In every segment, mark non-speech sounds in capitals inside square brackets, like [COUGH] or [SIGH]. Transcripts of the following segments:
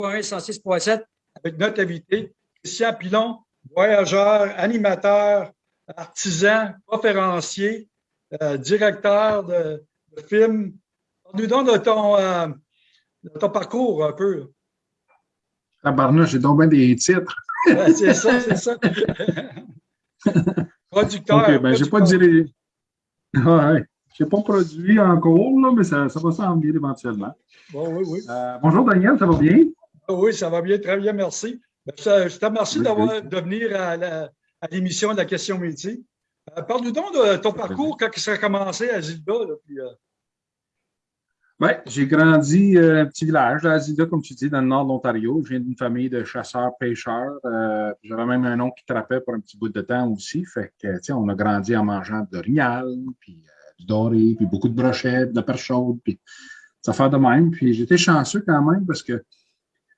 106.7 avec notre invité, Christian Pilon, voyageur, animateur, artisan, conférencier, euh, directeur de, de film. Nous donne de ton, euh, de ton parcours un peu. Tabarnouche, j'ai donc bien des titres. c'est ça, c'est ça. [LAUGHS] producteur. OK, ben, j'ai pas dirigé. Ouais, je n'ai pas produit encore, là, mais ça, ça va s'en venir éventuellement. Bon, oui, oui. Euh, bonjour Daniel, ça va bien? Oui, ça va bien, très bien, merci. Ben, je te remercie d'avoir de venir à l'émission de la question métier. Euh, Parle-nous donc de ton parcours quand ça a commencé à Zilda. Euh... Oui, j'ai grandi euh, un petit village à Zilda, comme tu dis, dans le nord de l'Ontario. Je viens d'une famille de chasseurs-pêcheurs. Euh, J'avais même un oncle qui trappait pour un petit bout de temps aussi. Fait que, on a grandi en mangeant de rial, puis du doré, puis beaucoup de brochettes, de la perche chaude, puis ça fait de même. Puis j'étais chanceux quand même parce que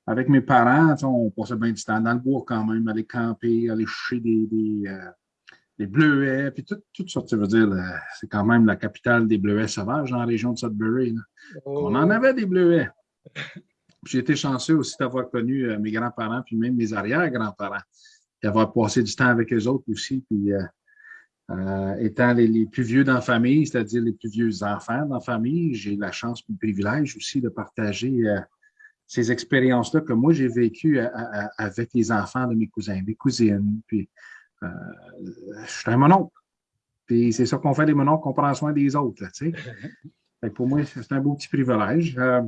avec mes parents, on passait bien du temps dans le bois quand même, aller camper, aller chercher des, des, euh, des bleuets, puis tout, tout ça, tu veux dire, c'est quand même la capitale des bleuets sauvages dans la région de Sudbury. Oh. On en avait des bleuets. J'ai été chanceux aussi d'avoir connu euh, mes grands-parents, puis même mes arrière-grands-parents, d'avoir passé du temps avec eux autres aussi, puis euh, euh, étant les, les, plus vieux dans la famille, c'est-à-dire les plus vieux enfants dans la famille, j'ai la chance et le privilège aussi de partager ces expériences-là que moi j'ai vécues avec les enfants de mes cousins, mes cousines, puis euh, je suis un mononcle. Puis c'est ça qu'on fait les mononcles, qu'on prend soin des autres, tu sais. [LAUGHS] pour moi, c'est un beau petit privilège. Euh,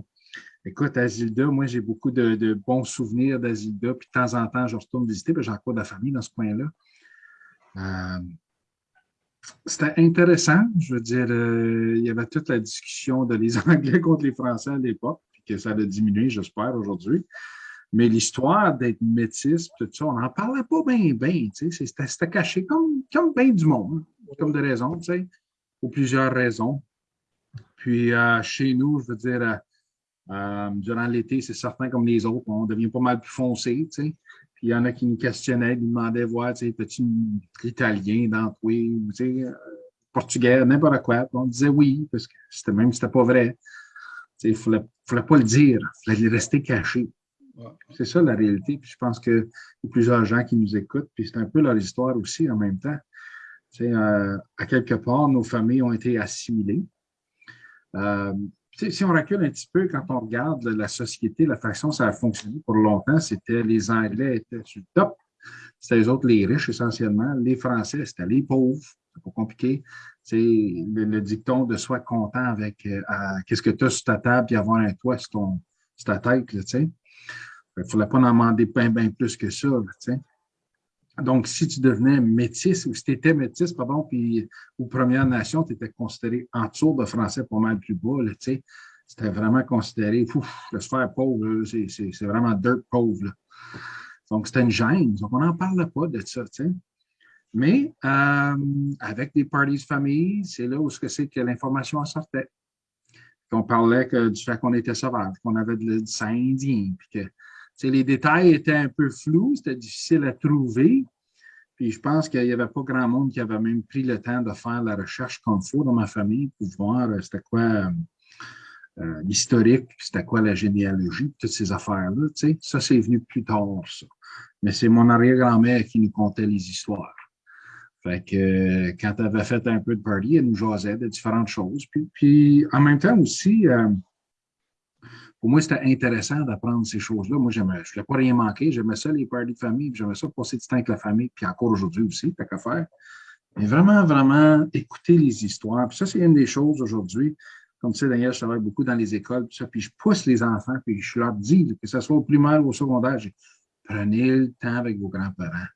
écoute, Azilda, moi, j'ai beaucoup de, bons souvenirs d'Azilda, puis de temps en temps, je retourne visiter, puis j'ai encore de la famille dans ce coin-là. Euh, c'était intéressant, je veux dire, il y avait toute la discussion de les [LAUGHS] Anglais contre les Français à l'époque, que ça a diminué, j'espère, aujourd'hui. Mais l'histoire d'être métisse, tout ça, on n'en parlait pas bien, bien. C'était caché comme, comme bien du monde, comme de raisons, tu sais, pour plusieurs raisons. Puis euh, chez nous, je veux dire, euh, euh, durant l'été, c'est certain comme les autres, on devient pas mal plus foncé, tu sais. Puis il y en a qui nous questionnaient, nous demandaient, voir, tu sais, petit italien dans toi, tu sais, portugais, n'importe quoi. on disait oui, parce que c'était même c'était pas vrai. Il ne fallait, fallait, pas le dire, il fallait rester caché. C'est ça la réalité. Puis je pense qu'il y a plusieurs gens qui nous écoutent, puis c'est un peu leur histoire aussi en même temps. Tu sais, euh, à quelque part, nos familles ont été assimilées. Euh, si on recule un petit peu, quand on regarde la société, la façon ça a fonctionné pour longtemps, c'était les Anglais étaient sur le top. C'était les autres, les riches essentiellement. Les Français, c'était les pauvres. C'est pas compliqué. C'est le, dicton de soit content avec euh, qu'est-ce que tu as sur ta table et avoir un toit sur, ton, ta tête. Là. Il ne fallait pas en demander bien, bien plus que ça. sais. Donc, si tu devenais métis, ou si tu étais métis, pardon, puis aux Premières Nations, tu étais considéré en dessous de français pas mal plus bas, sais. C'était vraiment considéré, ouf, le sphère pauvre, c'est vraiment dirt pauvre. Là. Donc, c'était une gêne. Donc, on n'en parle pas de ça, tu sais. Mais euh, avec des parties de famille, c'est là où c'est que l'information sortait. On parlait que, du fait qu'on était sauvage, qu'on avait du sang indien, puis que les détails étaient un peu flous, c'était difficile à trouver. Puis je pense qu'il n'y avait pas grand monde qui avait même pris le temps de faire la recherche comme il faut dans ma famille pour voir euh, c'était quoi euh, l'historique, c'était quoi la généalogie, toutes ces affaires-là. Ça, c'est venu plus tard, ça. Mais c'est mon arrière-grand-mère qui nous contait les histoires. Fait que quand elle avait fait un peu de party, elle nous jasait de différentes choses. Puis, puis en même temps aussi, pour moi, c'était intéressant d'apprendre ces choses-là. Moi, je ne voulais pas rien manquer. J'aimais ça, les parties de famille, j'aimais ça passer du temps avec la famille, puis encore aujourd'hui aussi, t'as qu'à faire. Mais vraiment, vraiment écouter les histoires. Puis ça, c'est une des choses aujourd'hui. Comme tu sais, d'ailleurs, je travaille beaucoup dans les écoles, puis, ça, puis je pousse les enfants, puis je leur dis, que ce soit au primaire ou au secondaire, prenez le temps avec vos grands-parents.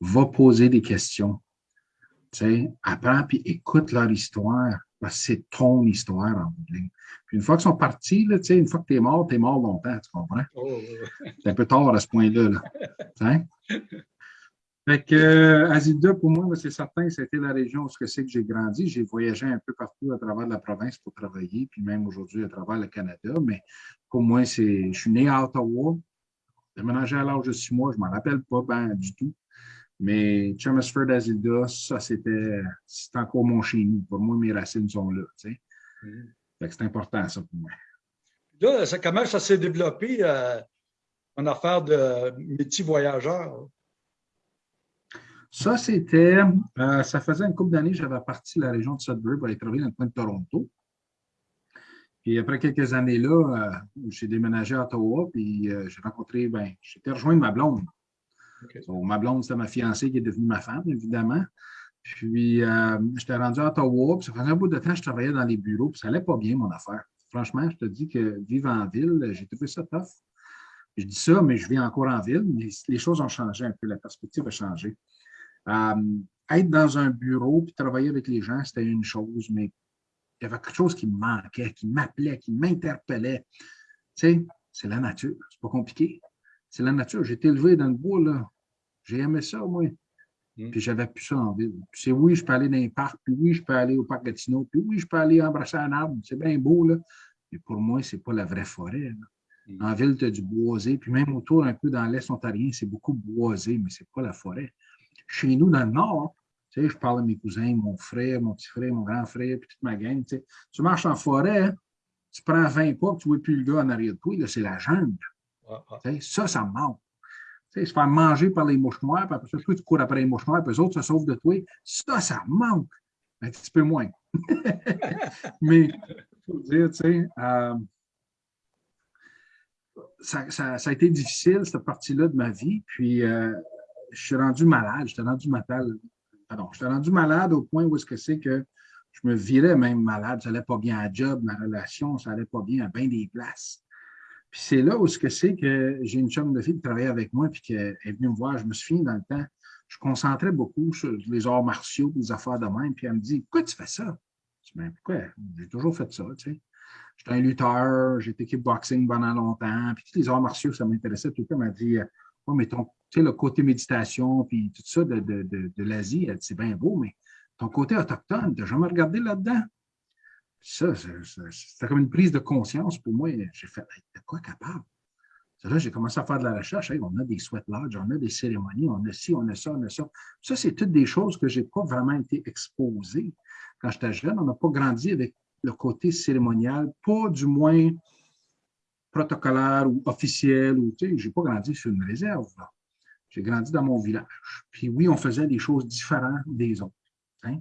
Va poser des questions. Apprends, puis écoute leur histoire c'est ton histoire en bout Puis une fois qu'ils sont partis, là, une fois que tu es mort, tu es mort longtemps, tu comprends? Oh, c'est un peu tard à ce point-là. Là. [LAUGHS] Fait que euh, Azilda, pour moi, c'est certain, c'était la région où c'est que j'ai grandi. J'ai voyagé un peu partout à travers la province pour travailler, puis même aujourd'hui à travers le Canada. Mais pour moi, c'est, je suis né à Ottawa. J'ai ménagé à l'âge de six mois, je ne m'en rappelle pas ben, du tout. Mais Chelmsford Azilda, ça, c'était encore mon chez nous. Pour moi, mes racines sont là. Tu sais. Mm. C'est important, ça, pour moi. Là, ça, comment ça s'est développé? Euh, en affaire de métier voyageur? Ça, c'était, euh, ça faisait une couple d'années, j'avais parti de la région de Sudbury pour aller travailler dans le coin de Toronto. Puis après quelques années-là, euh, j'ai déménagé à Ottawa, puis j'ai rencontré, ben, j'étais rejoint ma blonde. Ma blonde, c'était ma fiancée qui est devenue ma femme, évidemment. Puis j'étais rendu à Ottawa, puis ça faisait un bout de temps que je travaillais dans les bureaux, puis ça n'allait pas bien, mon affaire. Franchement, je te dis que vivre en ville, j'ai trouvé ça tough. Je dis ça, mais je vis encore en ville, mais les choses ont changé un peu, la perspective a changé. Euh, être dans un bureau puis travailler avec les gens, c'était une chose, mais il y avait quelque chose qui me manquait, qui m'appelait, qui m'interpellait. Tu sais, c'est la nature, c'est pas compliqué. C'est la nature. J'ai été élevé dans le bois, là. J'ai aimé ça, moi. Mm. Puis j'avais plus ça en ville. Puis c'est oui, je peux aller dans les parcs, puis oui, je peux aller au parc Gatineau, puis oui, je peux aller embrasser un arbre. C'est bien beau, là. Mais pour moi, c'est pas la vraie forêt. Mm. En ville, tu as du boisé, puis même autour, un peu dans l'Est ontarien, c'est beaucoup boisé, mais c'est pas la forêt. Chez nous, dans le Nord, tu sais, je parle de mes cousins, mon frère, mon petit frère, mon grand frère, puis toute ma gang. Tu, sais. tu marches en forêt, tu prends 20 pas, tu ne vois plus le gars en arrière de toi, c'est la jungle. Ça, ça me manque. Se faire manger par les mouches noires, puis après ça, tu cours après les mouches puis les autres se sauvent de toi. Ça, ça manque. Un petit peu moins. [LAUGHS] Mais, faut dire, tu sais, euh, ça, ça, ça, a été difficile, cette partie-là de ma vie. Puis, euh, je suis rendu malade, j'étais rendu malade, pardon, j'étais rendu malade au point où est-ce que c'est que je me virais même malade, ça n'allait pas bien à job, ma relation, ça n'allait pas bien à bien des places. Puis c'est là où ce que c'est que j'ai une chum de fille qui travaillait avec moi puis qui est venue me voir. Je me souviens dans le temps, je concentrais beaucoup sur les arts martiaux, les affaires de même. Puis elle me dit Pourquoi tu fais ça? Je dis ben, pourquoi? J'ai toujours fait ça, tu sais. J'étais un lutteur, j'ai été kickboxing pendant longtemps, puis tous les arts martiaux, ça m'intéressait tout le temps. Elle m'a dit oh, mais ton sais, le côté méditation, puis tout ça de, de, de, de l'Asie, c'est bien beau, mais ton côté autochtone, tu n'as jamais regardé là-dedans? Ça, c'était comme une prise de conscience pour moi. J'ai fait, de quoi capable? Là, j'ai commencé à faire de la recherche. on a des sweat lodges, on a des cérémonies, on a ci, on a ça, on a ça. Ça, c'est toutes des choses que je n'ai pas vraiment été exposé quand j'étais jeune. On n'a pas grandi avec le côté cérémonial, pas du moins protocolaire ou officiel. Ou, je n'ai pas grandi sur une réserve. J'ai grandi dans mon village. Puis oui, on faisait des choses différentes des autres. Hein.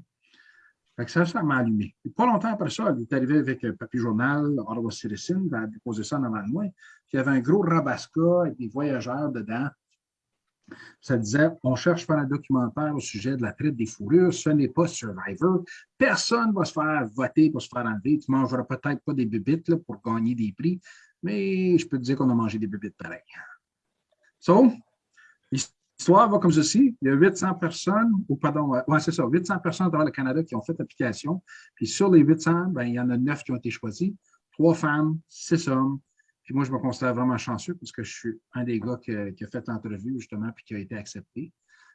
Ça, ça m'a allumé. pas longtemps après ça, il est arrivé avec un papier journal, Ottawa Citizen, il a déposé ça en avant de moi. Il y avait un gros rabasca avec des voyageurs dedans. Ça disait On cherche faire un documentaire au sujet de la traite des fourrures. Ce n'est pas Survivor. Personne ne va se faire voter pour se faire enlever. Tu ne mangeras peut-être pas des bébites pour gagner des prix, mais je peux te dire qu'on a mangé des bébites pareil. So, L'histoire va comme ceci. Il y a 800 personnes, ou pardon, ouais, c'est ça, 800 personnes dans le Canada qui ont fait l'application. Puis sur les 800, ben, il y en a 9 qui ont été choisis. Trois femmes, six hommes. Puis moi, je me considère vraiment chanceux parce que je suis un des gars qui a, fait l'entrevue, justement, puis qui a été accepté.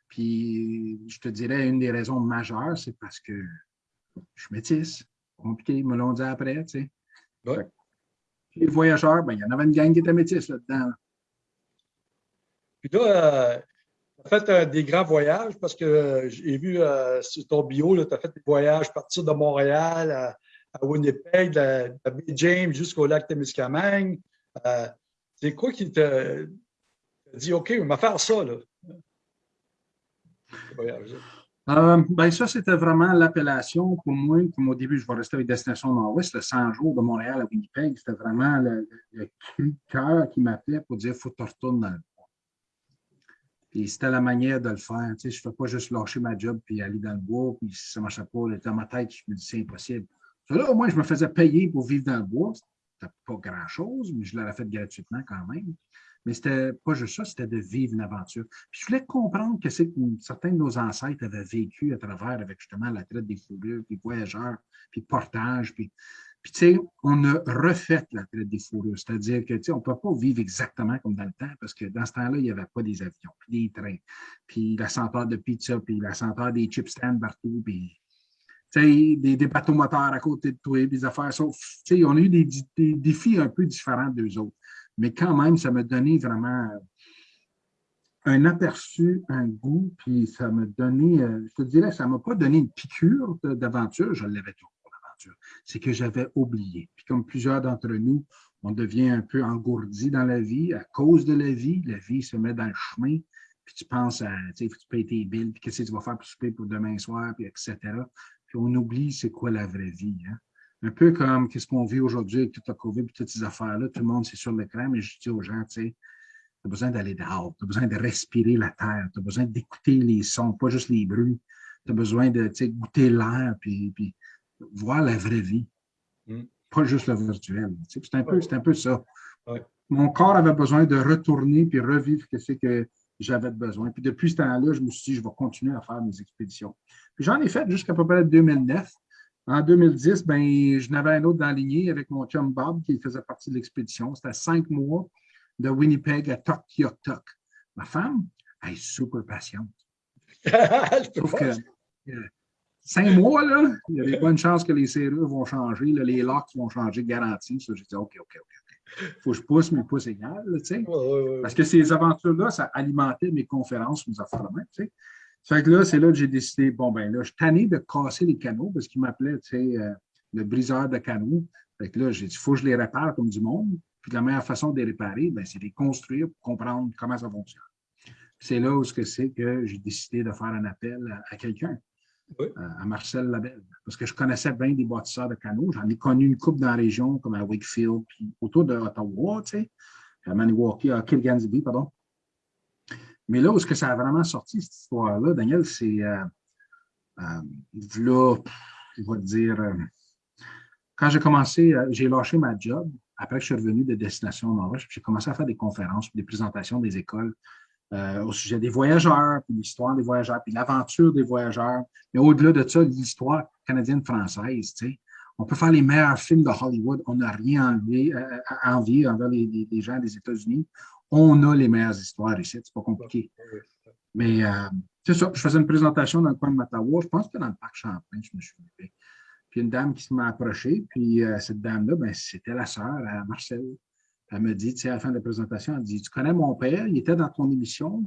Puis je te dirais, une des raisons majeures, c'est parce que je suis métisse. Compliqué, ils me l'ont dit après, tu sais. les voyageurs, ben, il y en avait une gang qui était métisse là-dedans. Puis là, euh, fait euh, des grands voyages parce que euh, j'ai vu sur ton bio, tu as fait des voyages partir de Montréal à, Winnipeg, de, de James jusqu'au lac Témiscamingue. c'est quoi qui t'a dit, OK, on va faire ça, là? ben ça, c'était vraiment l'appellation pour moi. Comme au début, je vais rester avec Destination Nord-Ouest, le 100 jours de Montréal à Winnipeg. C'était vraiment le, cœur qui m'appelait pour dire faut que tu retournes dans le puis c'était la manière de le faire. Tu sais, je ne fais pas juste lâcher ma job puis aller dans le bois, puis si ça ne marchait pas, dans ma tête, je me dis c'est impossible. Là, au moins, je me faisais payer pour vivre dans le bois. C'était pas grand-chose, mais je l'aurais fait gratuitement quand même. Mais c'était pas juste ça, c'était de vivre une aventure. Puis je voulais comprendre que c'est que certains de nos ancêtres avaient vécu à travers avec justement la traite des fourrures, puis voyageurs, puis portage, puis puis, tu sais, on a refait la traite des fourrures. C'est-à-dire que, tu sais, on ne peut pas vivre exactement comme dans le temps parce que dans ce temps-là, il n'y avait pas des avions, puis des trains, puis la senteur de pizza, puis la senteur des chips stand partout, puis, tu sais, des, des, bateaux moteurs à côté de toi, des affaires. Sauf, tu sais, on a eu des, défis un peu différents d'eux autres. Mais quand même, ça m'a donné vraiment un aperçu, un goût, puis ça m'a donné, euh, je te dirais, ça ne m'a pas donné une piqûre d'aventure, je l'avais tout c'est que j'avais oublié. Puis comme plusieurs d'entre nous, on devient un peu engourdi dans la vie à cause de la vie. La vie se met dans le chemin, puis tu penses à, tu sais, tu payes tes billes, puis qu'est-ce que tu vas faire pour souper pour demain soir, puis etc. Puis on oublie c'est quoi la vraie vie. Hein? Un peu comme qu'est-ce qu'on vit aujourd'hui avec toute la COVID et toutes ces affaires-là. Tout le monde, c'est sur l'écran, mais je dis aux gens, tu sais, tu as besoin d'aller dehors, tu as besoin de respirer la terre, tu as besoin d'écouter les sons, pas juste les bruits. Tu as besoin de goûter l'air, puis, puis voir la vraie vie. Mm. Pas juste le virtuel. C'est un, peu, un peu ça. Mon corps avait besoin de retourner puis revivre ce que j'avais besoin. Puis depuis ce temps-là, je me suis dit, je vais continuer à faire mes expéditions. Puis j'en ai fait jusqu'à peu près 2009. En 2010, ben, je n'avais un autre dans la lignée avec mon chum Bob qui faisait partie de l'expédition. C'était cinq mois de Winnipeg à Tok Ma femme, elle est super patiente. [LAUGHS] Sauf que cinq mois, là, il y a des bonnes chances que les serrures vont changer, les locks vont changer, garantie. J'ai dit OK, OK, OK. Il faut que je pousse, mais pouce égal, tu sais. Parce que ces aventures-là, ça alimentait mes conférences, mes affaires de même, tu sais. Fait que là, c'est là que j'ai décidé, bon, ben là, je suis tanné de casser les canaux parce qu'il m'appelait, tu sais, euh, le briseur de canaux. Fait que là, j'ai dit, il faut que je les répare comme du monde. Puis la meilleure façon de les réparer, ben, c'est de les construire pour comprendre comment ça fonctionne. C'est là où c'est que j'ai décidé de faire un appel à, quelqu'un, euh, à Marcel Labelle, parce que je connaissais bien des bâtisseurs de canaux. J'en ai connu une coupe dans la région, comme à Wakefield, puis autour de Ottawa, tu sais, à Maniwaki, à Kilgansby, pardon. Mais là où est-ce que ça a vraiment sorti, cette histoire-là, Daniel, c'est euh, euh, là, dire, euh, quand j'ai commencé, j'ai lâché ma job, après que je suis revenu de Destination Norvège, j'ai commencé à faire des conférences, des présentations des écoles au sujet des voyageurs, puis l'histoire des voyageurs, puis l'aventure des voyageurs. Mais au-delà de ça, l'histoire canadienne-française, tu sais. On peut faire les meilleurs films de Hollywood, on n'a rien enlevé, à envier envers les, les gens des États-Unis on a les meilleures histoires ici, c'est pas compliqué. Mais euh, c'est ça, je faisais une présentation dans le coin de Mattawa, je pense que dans le parc Champlain, je me suis fait. Puis une dame qui m'a approché, puis euh, cette dame-là, ben, c'était la sœur à Marcel. Elle me dit, tu sais, à la fin de la présentation, elle dit Tu connais mon père, il était dans ton émission,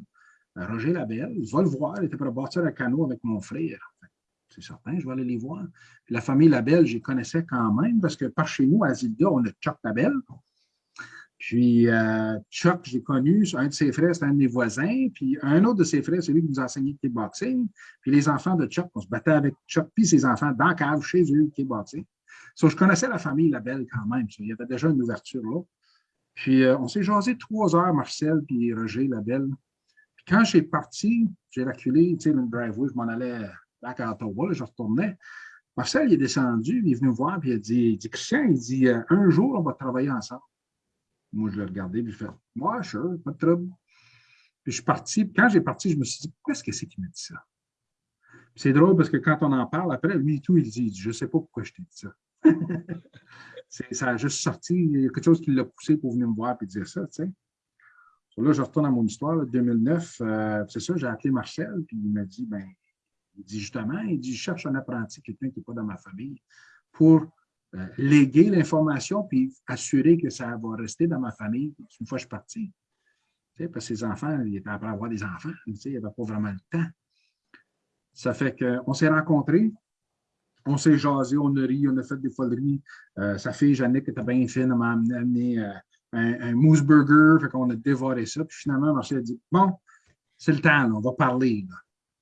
euh, Roger Labelle, vais le voir, il était pour bâtir un canot avec mon frère. C'est certain, je vais aller les voir. La famille Labelle, je les connaissais quand même, parce que par chez nous, à Zilda, on a Chuck Labelle, puis euh, Chuck, j'ai connu, un de ses frères, c'était un de mes voisins. Puis un autre de ses frères, c'est lui qui nous a enseigné le kickboxing. Puis les enfants de Chuck, on se battait avec Chuck puis ses enfants dans la cave chez eux, le kickboxing. So, je connaissais la famille Labelle quand même. il y avait déjà une ouverture là. Puis euh, on s'est jasé trois heures, Marcel puis Roger Labelle. Puis quand j'ai parti, j'ai reculé, tu sais, le driveway, je m'en allais back à Ottawa, je retournais. Marcel, il est descendu, il est venu me voir, puis il a dit, il dit Christian, il dit, euh, un jour, on va travailler ensemble. Moi, je l'ai regardé, puis je fais Ouais, sure, pas de trouble. Puis je suis parti. Puis quand j'ai parti, je me suis dit Pourquoi est-ce que c'est qu'il m'a dit ça? C'est drôle parce que quand on en parle, après, lui tout, il dit Je ne sais pas pourquoi je t'ai dit ça. [LAUGHS] ça a juste sorti. Il y a quelque chose qui l'a poussé pour venir me voir et dire ça, tu sais. Là, je retourne à mon histoire, là, 2009. Euh, c'est ça, j'ai appelé Marcel, puis il m'a dit ben, il dit justement, il dit Je cherche un apprenti, quelqu'un qui n'est pas dans ma famille, pour euh, léguer l'information puis assurer que ça va rester dans ma famille une fois que je suis parti. Tu sais, parce que ses enfants, il était après avoir des enfants, tu sais, il n'y avait pas vraiment le temps. Ça fait qu'on s'est rencontrés, on s'est jasé, on a ri, on a fait des foleries. Euh, sa fille, Jannick, était bien fine, elle m'a amené euh, un, un, mousse burger, fait qu'on a dévoré ça. Puis finalement, Marcel a dit Bon, c'est le temps, on va parler.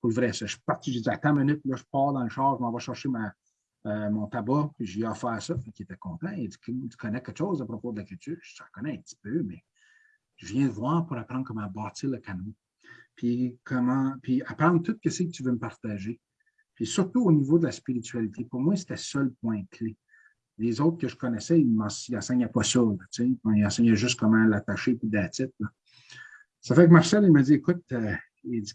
Pour le vrai, je suis parti, j'ai dit Attends une minute, là, je pars dans le char, je m'en vais chercher ma, euh, mon tabac, puis j'ai offert ça, puis il était content. Il dit Tu connais quelque chose à propos de la culture? Je connais un petit peu, mais je viens de voir pour apprendre comment bâtir le canot. Puis comment, puis apprendre tout ce que tu veux me partager. Puis surtout au niveau de la spiritualité, pour moi, c'était ça le point clé. Les autres que je connaissais, ils n'enseignaient pas ça. Sais, ils enseignaient juste comment l'attacher puis titre. Ça fait que Marcel, il m'a dit Écoute, euh, il dit,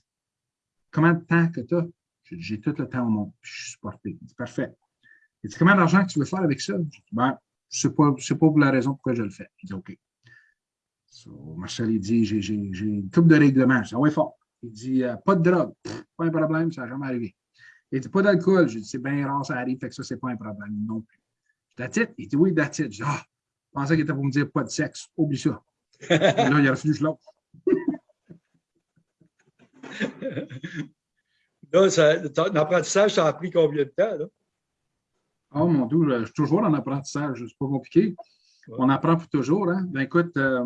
comment de temps que tu as J'ai tout le temps au monde, puis je suis supporté. Il dit Parfait. Il dit, combien d'argent que tu veux faire avec ça? Je dis, ben, ce n'est pas, pas, la raison pourquoi je le fais. Il dit, OK. Marcel, il dit, j'ai une coupe de règlement. Je dis, ah oui, fort. Il dit, euh, pas de drogue. pas un problème, ça n'a jamais arrivé. Il dit, pas d'alcool. Je dis, c'est bien rare, ça arrive, fait que ça, c'est pas un problème non plus. Je dis, Il dit, oui, that's it. Je dis, ah, je pensais qu'il était pour me dire pas de sexe. Oublie ça. Et là, il a refusé l'autre. [LAUGHS] là, ton apprentissage, ça a pris combien de temps? Là? Oh mon Dieu, je suis toujours en apprentissage, c'est pas compliqué. On apprend pour toujours. Hein? Ben, écoute, euh,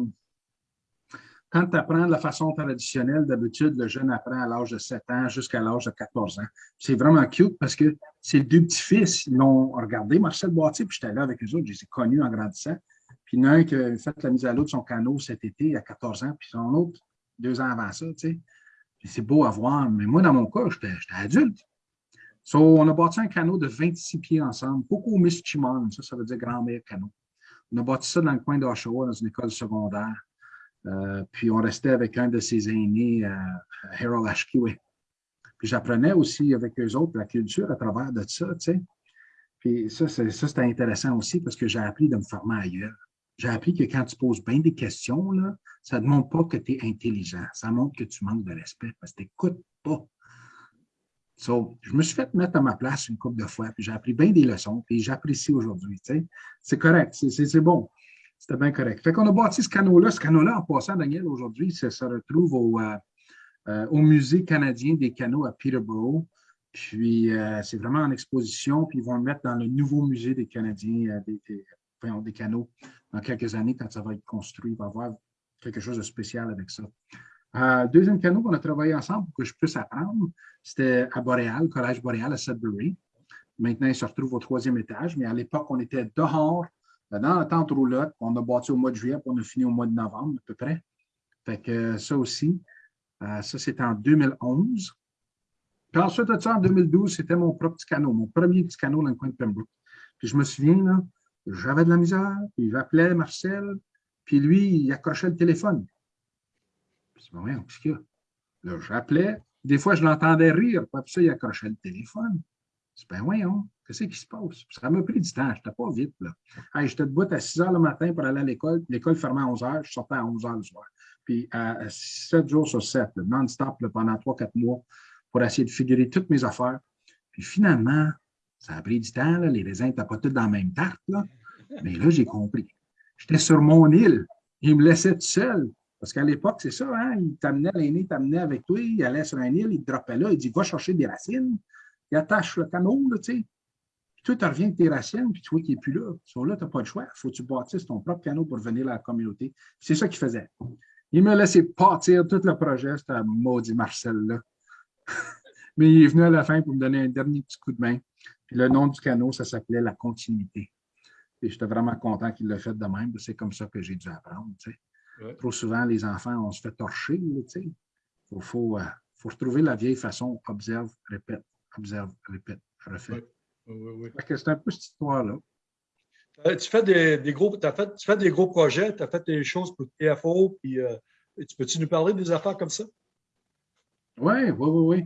quand tu apprends de la façon traditionnelle, d'habitude, le jeune apprend à l'âge de 7 ans jusqu'à l'âge de 14 ans. C'est vraiment cute parce que ces deux petits-fils, ils l'ont regardé, Marcel Boitier, puis j'étais là avec eux autres, je les ai connus en grandissant. Puis il qui a fait la mise à l'eau de son canot cet été à 14 ans, puis son autre deux ans avant ça, tu sais. c'est beau à voir, mais moi, dans mon cas, j'étais adulte. On a bâti un canot de 26 pieds ensemble, beaucoup au Chimon, ça, ça veut dire grand-mère canot. On a bâti ça dans le coin d'Oshawa, dans une école secondaire. Euh, puis on restait avec un de ses aînés, euh, Harold Ashkiwe. Puis j'apprenais aussi avec eux autres la culture à travers de ça. Puis ça, c'était intéressant aussi parce que j'ai appris de me former ailleurs. J'ai appris que quand tu poses bien des questions, là, ça ne montre pas que tu es intelligent. Ça montre que tu manques de respect parce que tu n'écoutes pas. So, je me suis fait mettre à ma place une couple de fois, puis j'ai appris bien des leçons, puis j'apprécie aujourd'hui. C'est correct, c'est bon. C'était bien correct. Fait qu'on a bâti ce canot-là. Ce canot-là, en passant, Daniel, aujourd'hui, ça se retrouve au, euh, euh, au Musée canadien des canaux à Peterborough. Puis, euh, c'est vraiment en exposition, puis ils vont le mettre dans le nouveau musée des Canadiens, des, des, canaux, dans quelques années, quand ça va être construit. Il va y avoir quelque chose de spécial avec ça. deuxième canot qu'on a travaillé ensemble pour que je puisse apprendre, c'était à Boréal, Collège Boréal à Sudbury. Maintenant, il se retrouve au troisième étage, mais à l'époque, on était dehors dans la tente roulotte, on a bâti au mois de juillet, puis on a fini au mois de novembre à peu près. Fait que ça aussi, euh, ça c'était en 2011. Puis ensuite ça, en 2012, c'était mon propre petit canot, mon premier petit canot dans le coin de Pembroke. Puis je me souviens, là, j'avais de la misère, puis j'appelais Marcel, puis lui, il accrochait le téléphone. Puis je me qu'est-ce qu'il y a? Là, j'appelais, des fois, je l'entendais rire, puis ça, il accrochait le téléphone. C'est ben voyons, qu'est-ce qui se passe? Ça m'a pris du temps, je n'étais pas vite. Là. j'étais debout à 6 heures le matin pour aller à l'école. L'école fermait à 11 heures, je sortais à 11 heures le soir. Puis à 7 jours sur 7, non-stop pendant 3-4 mois pour essayer de figurer toutes mes affaires. Puis finalement, ça a pris du temps, les raisins n'étaient pas tous dans la même tarte. Là. Mais là, j'ai compris. J'étais sur mon île. Il me laissait tout seul. Parce qu'à l'époque, c'est ça, hein? il t'amenait, l'aîné t'amenait avec toi, il allait sur un île, il te droppait là, il dit Va chercher des racines il attache le canot, tu sais. Puis toi, tu reviens avec tes racines, puis tu vois qu'il n'est plus là. So, là, tu n'as pas le choix. Il faut que tu bâtisses ton propre canot pour venir à la communauté. C'est ça qu'il faisait. Il me laissait partir tout le projet, un maudit Marcel-là. [LAUGHS] Mais il est venu à la fin pour me donner un dernier petit coup de main. Puis le nom du canot, ça s'appelait La Continuité. Et j'étais vraiment content qu'il l'ait fait de même. C'est comme ça que j'ai dû apprendre. Tu sais. Trop souvent, les enfants, on se fait torcher. Tu sais. Il faut, euh, faut retrouver la vieille façon, observe, répète observe, répète, refait. Oui, oui, oui. C'est un peu cette histoire-là. Euh, tu fais des, gros, as fait, tu fais des gros projets, tu as fait des choses pour TFO, puis euh, tu peux-tu nous parler des affaires comme ça? Oui, oui, oui, oui.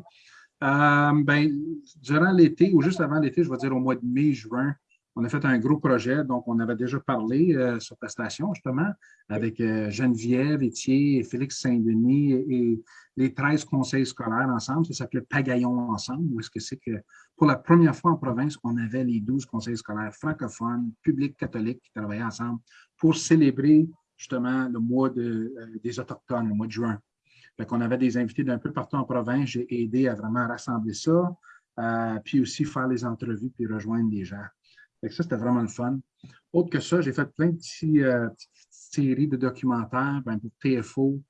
Euh, ben, durant l'été, ou juste avant l'été, je vais dire au mois de mai, juin, on a fait un gros projet, donc on avait déjà parlé euh, sur ta station, justement, avec euh, Geneviève, Étier Félix Saint-Denis et, les 13 conseils scolaires ensemble. Ça s'appelait Pagaillon ensemble, où est-ce que c'est que pour la première fois en province, on avait les 12 conseils scolaires francophones, publics, catholiques qui travaillaient ensemble pour célébrer justement le mois de, euh, des Autochtones, le mois de juin. Fait qu'on avait des invités d'un peu partout en province. J'ai aidé à vraiment rassembler ça, puis aussi faire les entrevues puis rejoindre des gens ça, c'était vraiment le fun. Autre que ça, j'ai fait plein de euh, petites séries de documentaires ben, pour TFO.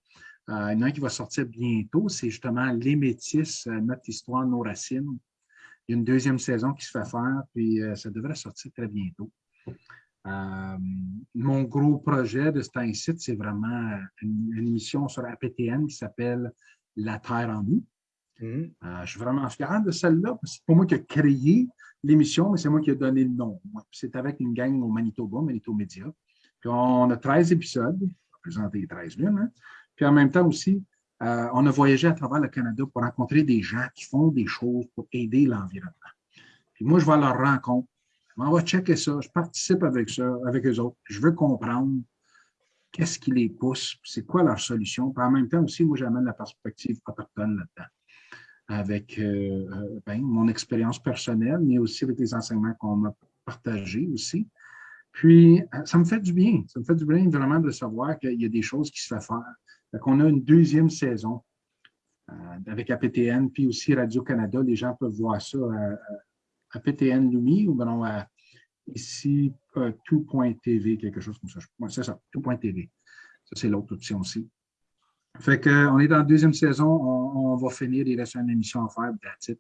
Euh, il y en a un qui va sortir bientôt, c'est justement Les Métis, euh, notre histoire, nos racines. Il y a une deuxième saison qui se fait faire, puis ça devrait sortir très bientôt. mon gros projet de cet site, c'est vraiment une, émission sur APTN qui s'appelle La Terre en nous. Mm-hmm. je suis vraiment fier de celle-là, c'est pour moi qui a créé l'émission, mais c'est moi qui ai donné le nom. C'est avec une gang au Manitoba, Manito Media. Puis on a 13 épisodes, présenté 13 lunes. Puis en même temps aussi, euh, on a voyagé à travers le Canada pour rencontrer des gens qui font des choses pour aider l'environnement. Puis moi, je vais à leur rencontre. On va checker ça. Je participe avec ça, avec eux autres. Je veux comprendre qu'est-ce qui les pousse, c'est quoi leur solution. Puis en même temps aussi, moi, j'amène la perspective autochtone là-dedans avec euh, euh, ben, mon expérience personnelle, mais aussi avec les enseignements qu'on m'a partagés aussi. Puis, euh, ça me fait du bien. Ça me fait du bien vraiment de savoir qu'il y a des choses qui se font faire. Qu'on a une deuxième saison avec APTN, puis aussi Radio-Canada. Les gens peuvent voir ça à, APTN Lumi ou bien à ici, tout.tv, quelque chose comme ça. c'est ça, tout.tv. Ça, c'est l'autre option aussi. Fait qu'on est dans la deuxième saison, on, va finir, il reste une émission à faire, that's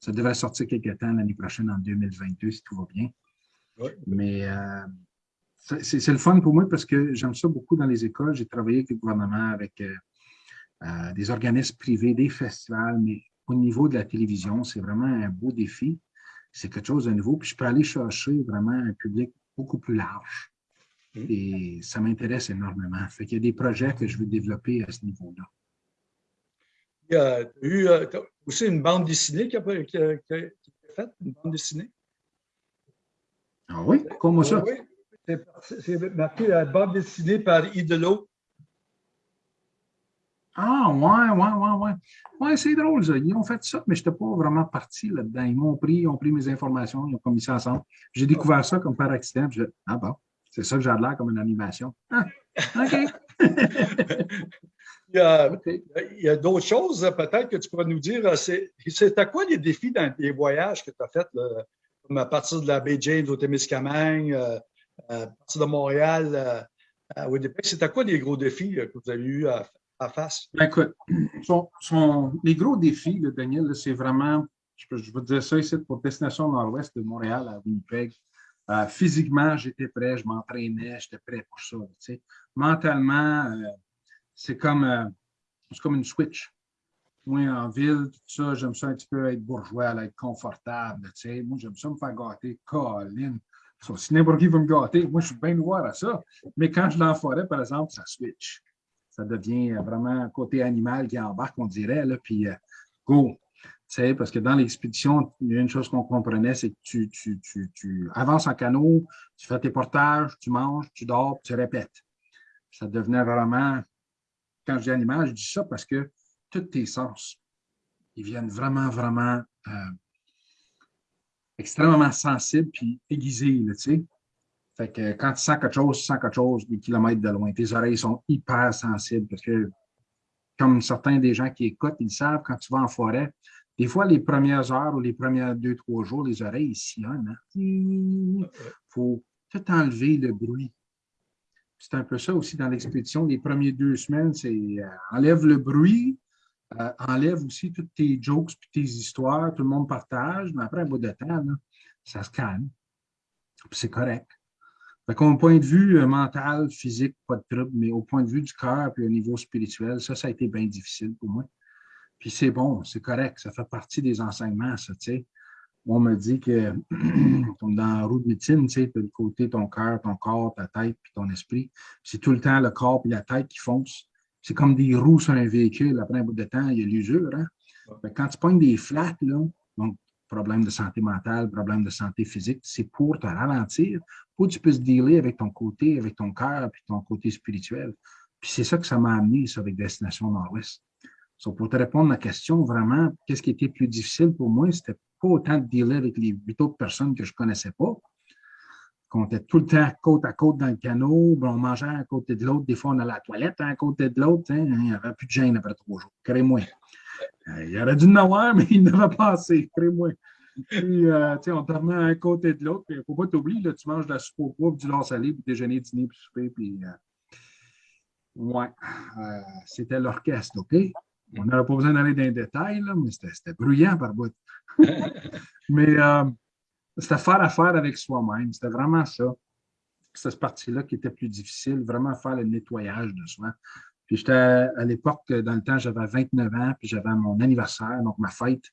Ça devrait sortir quelque temps l'année prochaine, en 2022, si tout va bien. Mais euh, c'est le fun pour moi parce que j'aime ça beaucoup dans les écoles. J'ai travaillé avec le gouvernement, avec euh, euh, des organismes privés, des festivals, mais au niveau de la télévision, c'est vraiment un beau défi. C'est quelque chose de nouveau. Puis je peux aller chercher vraiment un public beaucoup plus large. Mmh. Et ça m'intéresse énormément. Fait qu'il y a des projets que je veux développer à ce niveau-là. Il y a eu aussi une bande dessinée qui a, été faite, une bande dessinée? Ah oui? Comment ça? Oui, c'est marqué la bande dessinée par Idolo. Ah, ouais, ouais, ouais, ouais. Ouais, c'est drôle, ça. Ils ont fait ça, mais je n'étais pas vraiment parti là-dedans. Ils m'ont pris, ils ont pris mes informations, ils ont mis ça ensemble. J'ai découvert ça comme par accident. Je, ah bon, c'est ça que j'ai l'air comme une animation. Ah, OK. [LAUGHS] il y a, d'autres choses, peut-être, que tu pourrais nous dire. C'est à quoi les défis dans les voyages que tu as faits, comme à partir de la baie James au Témiscamingue, euh, à partir de Montréal euh, à Winnipeg? C'est à quoi les gros défis que vous avez eu à, face? Ben, écoute, [CLEARS THROAT] les gros défis, Daniel, c'est vraiment, je, peux, je veux dire ça ici pour Destination Nord-Ouest de Montréal à Winnipeg. Euh, physiquement, j'étais prêt, je m'entraînais, j'étais prêt pour ça. Mentalement, euh, c'est comme, euh, comme une switch. Moi, en ville, tout ça, j'aime ça un petit peu être bourgeois, être confortable. Moi, j'aime ça me faire gâter. Colline. Si n'importe qui veut me gâter, moi, je suis bien noir à ça. Mais quand je suis en forêt, par exemple, ça switch. Ça devient vraiment un côté animal qui embarque, on dirait, là, puis go parce que dans l'expédition, une chose qu'on comprenait, c'est que tu, tu, avances en canot, tu fais tes portages, tu manges, tu dors, tu répètes. Ça devenait vraiment, quand je dis animal, je dis ça parce que tous tes sens, ils viennent vraiment, vraiment euh, extrêmement sensibles puis aiguisés, tu sais. Fait que quand tu sens quelque chose, tu sens quelque chose des kilomètres de loin. Tes oreilles sont hyper sensibles parce que, comme certains des gens qui écoutent, ils savent, quand tu vas en forêt, des fois, les premières heures ou les premiers deux, trois jours, les oreilles sillonnent. Il hein. faut tout enlever le bruit. C'est un peu ça aussi dans l'expédition. Les premières deux semaines, c'est euh, enlève le bruit, euh, enlève aussi toutes tes jokes et tes histoires, tout le monde partage, mais après un bout de temps, ça se calme. C'est correct. Fait au point de vue euh, mental, physique, pas de trouble, mais au point de vue du cœur et au niveau spirituel, ça, ça a été bien difficile pour moi. Puis c'est bon, c'est correct, ça fait partie des enseignements, ça, tu sais. On me dit que, [CLEARS THROAT] comme dans la roue de médecine, tu sais, tu as le côté ton cœur, ton corps, ta tête, puis ton esprit. C'est tout le temps le corps et la tête qui foncent. C'est comme des roues sur un véhicule. Après un bout de temps, il y a l'usure. Hein? Quand tu pognes des flats, là, donc problème de santé mentale, problème de santé physique, c'est pour te ralentir, pour que tu puisses dealer avec ton côté, avec ton cœur, puis ton côté spirituel. Puis c'est ça que ça m'a amené, ça, avec Destination Nord-Ouest pour te répondre à la question, vraiment, qu'est-ce qui était plus difficile pour moi, c'était pas autant de dealer avec les huit autres personnes que je connaissais pas. On était tout le temps côte à côte dans le canot, ben, on mangeait à côté de l'autre. Des fois, on allait à la toilette à côté de l'autre. Hein. Il n'y avait plus de gêne après trois jours. Crée-moi. Euh, il aurait dû en [LAUGHS] mais il n'avait pas assez. Crée-moi. Puis, euh, on dormait à un côté de l'autre. Il ne faut pas t'oublier, tu manges de la soupe au poids, du lard salé, puis déjeuner, dîner, puis souper. Puis, euh, ouais, c'était l'orchestre, OK? On n'avait pas besoin d'aller dans les détails, mais c'était bruyant par bout. [LAUGHS] mais euh, c'était faire affaire avec soi-même. C'était vraiment ça. C'est cette partie-là qui était plus difficile, vraiment faire le nettoyage de soi. Puis j'étais à l'époque, dans le temps, j'avais 29 ans, puis j'avais mon anniversaire, donc ma fête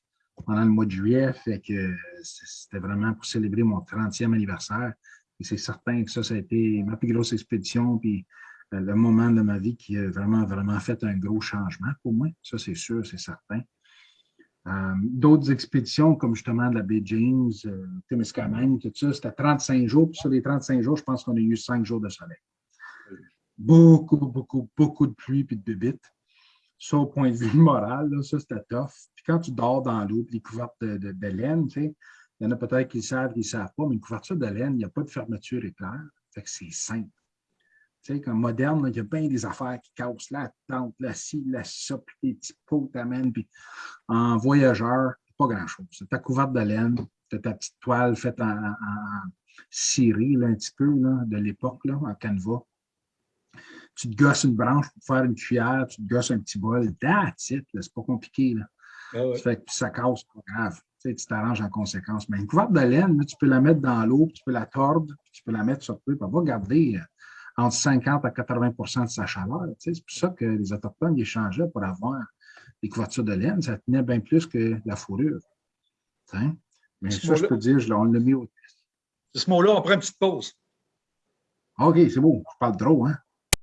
pendant le mois de juillet. Fait que c'était vraiment pour célébrer mon 30e anniversaire. Et c'est certain que ça, ça a été ma plus grosse expédition. Puis le moment de ma vie qui a vraiment, vraiment fait un gros changement pour moi. Ça, c'est sûr, c'est certain. Euh, d'autres expéditions, comme justement de la baie James, euh, Témiscamingue, tout ça, c'était 35 jours. Puis sur les 35 jours, je pense qu'on a eu 5 jours de soleil. Beaucoup, beaucoup, beaucoup de pluie et de bébites. Ça, au point de vue moral, ça, c'était tough. Puis quand tu dors dans l'eau, les couvertes de, de, laine, tu sais, il y en a peut-être qui le savent, qui ne savent pas, mais une couverture de laine, il n'y a pas de fermeture éclair. Fait que c'est simple. Tu sais, comme moderne, il y a bien des affaires qui cassent la tente, la scie, la ça, puis des petits pots t'amènent. Puis en voyageur, pas grand-chose. Ta couverte de laine, ta petite toile faite en, ciré un petit peu là, de l'époque en canevas. Tu te gosses une branche pour faire une cuillère, tu te gosses un petit bol. That's it, c'est pas compliqué. Là. Ah ouais. Ça fait que ça casse, pas grave. Tu t'arranges en conséquence. Mais une couverte de laine, là, tu peux la mettre dans l'eau, tu peux la tordre, puis tu peux la mettre sur peu, puis elle va garder euh, entre 50 à 80% de sa chaleur. tu sais. C'est pour ça que les Autochtones les changeaient pour avoir des couvertures de laine. Ça tenait bien plus que la fourrure. Tu sais. Mais Ce ça, je peux dire, je on l'a mis au C'est ce mot-là, on prend une petite pause. OK, c'est beau. Je parle trop, hein?